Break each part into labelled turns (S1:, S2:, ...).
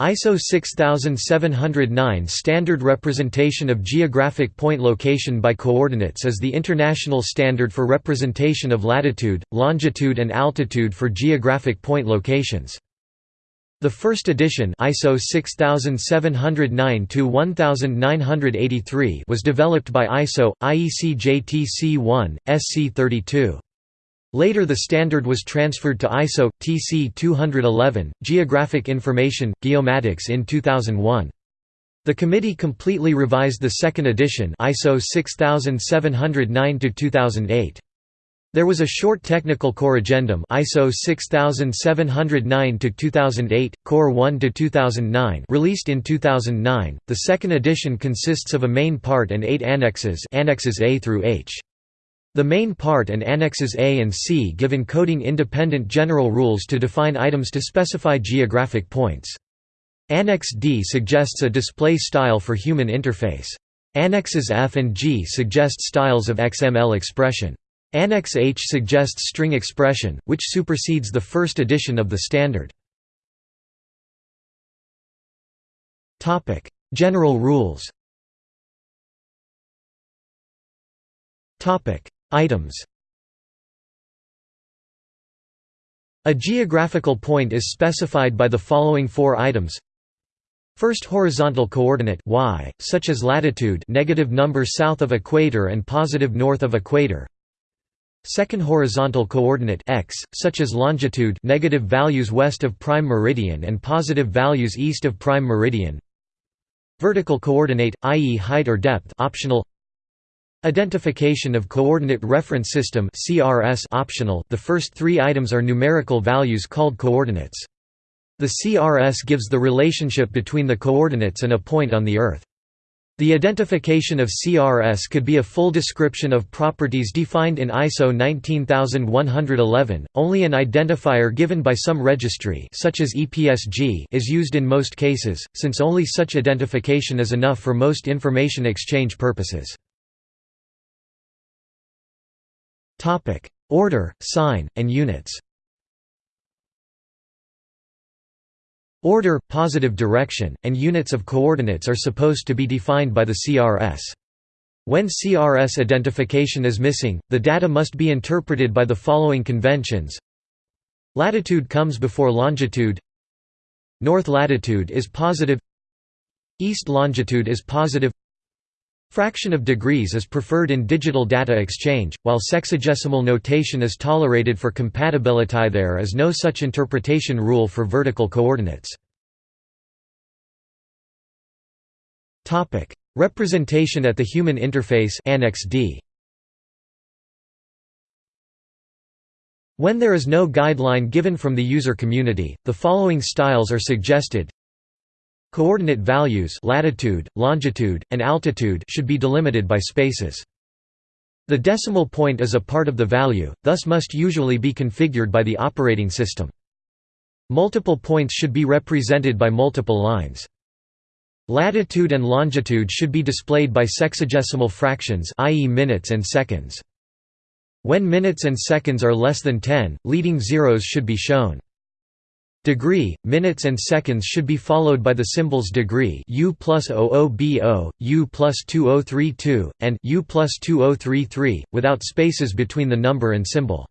S1: ISO 6709 standard representation of geographic point location by coordinates is the international standard for representation of latitude, longitude and altitude for geographic point locations. The first edition ISO 6709-1983 was developed by ISO, IEC JTC1, SC32. Later the standard was transferred to ISO, TC 211, Geographic Information, Geomatics in 2001. The committee completely revised the second edition ISO 6709-2008. There was a short technical core corrigendum ISO 6709-2008, Core 1-2009 released in 2009. The second edition consists of a main part and eight annexes annexes A through H. The main part and annexes A and C give encoding independent general rules to define items to specify geographic points. Annex D suggests a display style for human interface. Annexes F and G suggest styles of XML expression. Annex H suggests string expression, which supersedes the first edition of the standard. General rules Items A geographical point is specified by the following four items First horizontal coordinate y, such as latitude negative number south of equator and positive north of equator. Second horizontal coordinate x, such as longitude negative values west of prime meridian and positive values east of prime meridian. Vertical coordinate, i.e. height or depth optional. Identification of Coordinate Reference System (CRS) optional. The first 3 items are numerical values called coordinates. The CRS gives the relationship between the coordinates and a point on the Earth. The identification of CRS could be a full description of properties defined in ISO 19111. Only an identifier given by some registry, such as EPSG, is used in most cases, since only such identification is enough for most information exchange purposes. Order, sign, and units. Order, positive direction, and units of coordinates are supposed to be defined by the CRS. When CRS identification is missing, the data must be interpreted by the following conventions. Latitude comes before longitude North latitude is positive East longitude is positive Fraction of degrees is preferred in digital data exchange, while sexagesimal notation is tolerated for compatibility there is no such interpretation rule for vertical coordinates. Topic: Representation at the human interface Annex D. When there is no guideline given from the user community, the following styles are suggested Coordinate values latitude, longitude, and altitude should be delimited by spaces. The decimal point is a part of the value, thus must usually be configured by the operating system. Multiple points should be represented by multiple lines. Latitude and longitude should be displayed by sexagesimal fractions i.e. minutes and seconds. When minutes and seconds are less than 10, leading zeros should be shown. Degree, minutes and seconds should be followed by the symbols degree U plus 00BO, U plus 2032, and U plus 2033, without spaces between the number and symbol.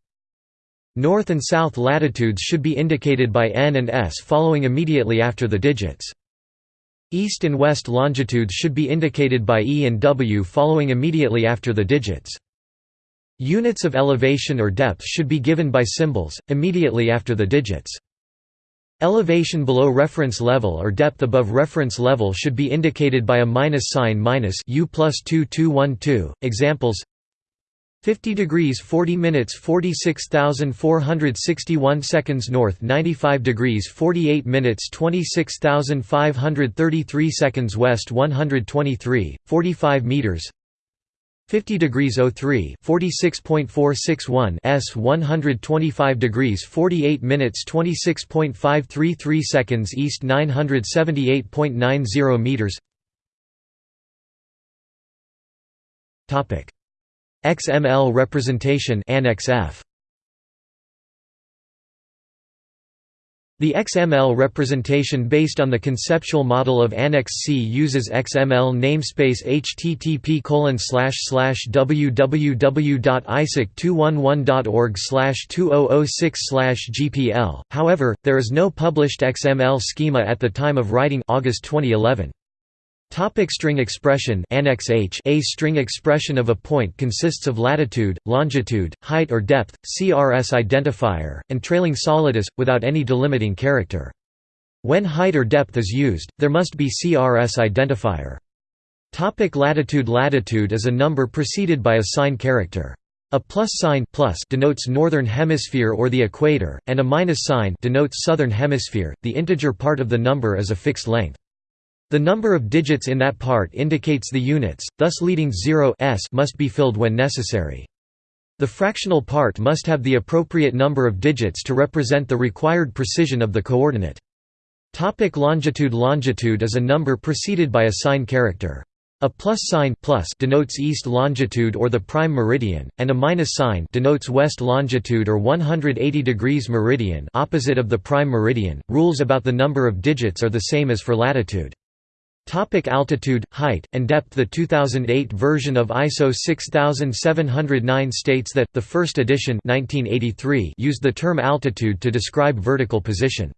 S1: North and south latitudes should be indicated by N and S following immediately after the digits. East and west longitudes should be indicated by E and W following immediately after the digits. Units of elevation or depth should be given by symbols, immediately after the digits. Elevation below reference level or depth above reference level should be indicated by a minus sign minus U plus 2212. Examples 50 degrees 40 minutes 46461 seconds north 95 degrees 48 minutes 26533 seconds west 123 45 meters 50 degrees 03 46.461 s 125 degrees 48 minutes 26.533 seconds east 978.90 meters. Topic XML representation Annex F The XML representation based on the conceptual model of Annex C uses XML namespace http www.isotc211.org 2006 GPL. However, there is no published XML schema at the time of writing August 2011. Topic string expression Annex H A string expression of a point consists of latitude, longitude, height or depth, CRS identifier, and trailing solidus, without any delimiting character. When height or depth is used, there must be CRS identifier. Topic latitude Latitude is a number preceded by a sign character. A plus sign plus denotes northern hemisphere or the equator, and a minus sign denotes southern hemisphere. The integer part of the number is a fixed length. The number of digits in that part indicates the units, thus leading 0 s must be filled when necessary. The fractional part must have the appropriate number of digits to represent the required precision of the coordinate. Topic longitude Longitude is a number preceded by a sign character. A plus sign plus denotes east longitude or the prime meridian, and a minus sign denotes west longitude or 180 degrees meridian opposite of the prime meridian. Rules about the number of digits are the same as for latitude. Topic altitude, height, and depth The 2008 version of ISO 6709 states that, the first edition 1983 used the term altitude to describe vertical position.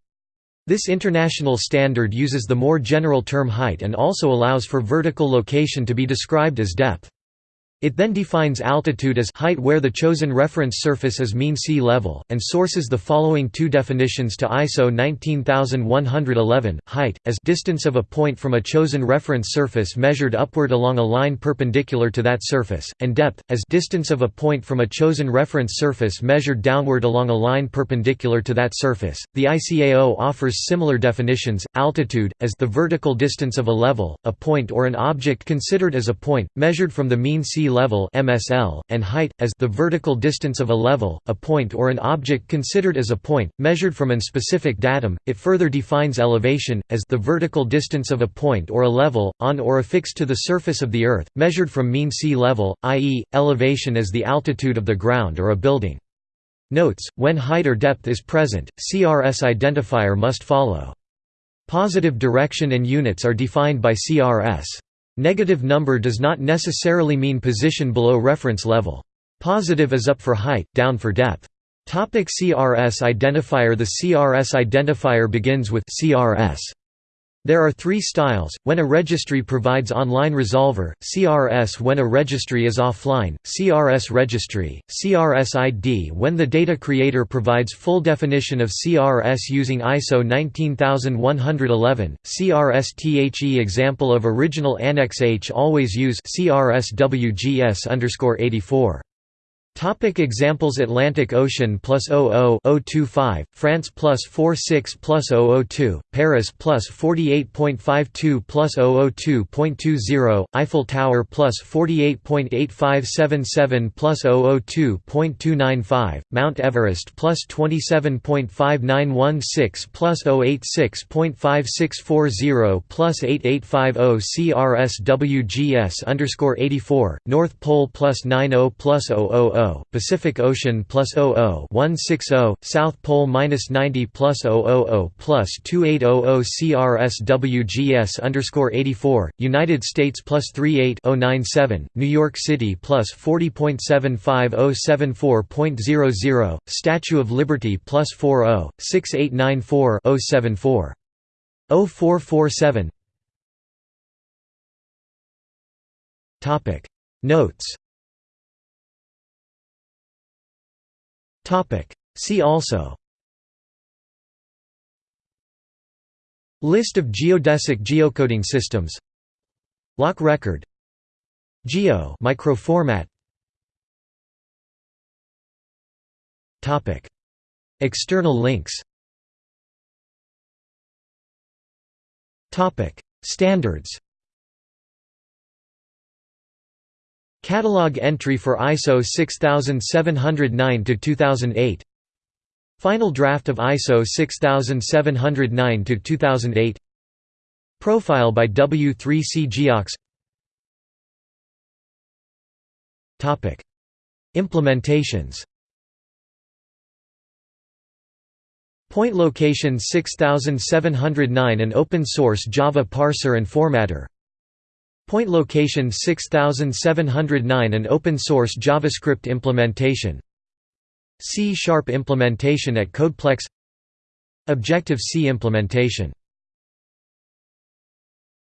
S1: This international standard uses the more general term height and also allows for vertical location to be described as depth. It then defines altitude as height where the chosen reference surface is mean sea level, and sources the following two definitions to ISO 19111, height, as distance of a point from a chosen reference surface measured upward along a line perpendicular to that surface, and depth, as distance of a point from a chosen reference surface measured downward along a line perpendicular to that surface. The ICAO offers similar definitions, altitude, as the vertical distance of a level, a point or an object considered as a point, measured from the mean sea level (MSL), and height as the vertical distance of a level, a point or an object considered as a point, measured from an specific datum. It further defines elevation as the vertical distance of a point or a level on or affixed to the surface of the earth, measured from mean sea level, i.e., elevation as the altitude of the ground or a building. Notes: When height or depth is present, CRS identifier must follow. Positive direction and units are defined by CRS. Negative number does not necessarily mean position below reference level. Positive is up for height, down for depth. Topic CRS identifier The CRS identifier begins with CRS there are three styles, when a registry provides online resolver, CRS when a registry is offline, CRS registry, CRS ID when the data creator provides full definition of CRS using ISO 19111, CRS THE example of original Annex H always use CRS WGS 84. Topic examples Atlantic Ocean plus 00 025, France plus 46 plus 002, Paris plus 48.52 plus 002.20, Eiffel Tower plus 48.8577 plus 002.295, Mount Everest plus 27.5916 plus 086.5640 plus 8850 CRS WGS underscore 84, North Pole plus 90 plus 000 Pacific Ocean plus 00 160, South Pole minus 90 plus 000 plus 2800 CRSWGS underscore 84, United States plus 38 097, New York City plus 40.75074.00, Statue of Liberty plus 40 6894 074. 0447 Notes See also. List of geodesic geocoding systems. LOC record. Geo microformat. Topic. External links. Topic. Standards Catalog entry for ISO 6709-2008 Final draft of ISO 6709-2008 Profile by W3C Geox. Topic. Implementations. Point location 6709 An open-source Java parser and formatter Point location 6709 An open-source JavaScript implementation. C-sharp implementation at Codeplex. Objective-C implementation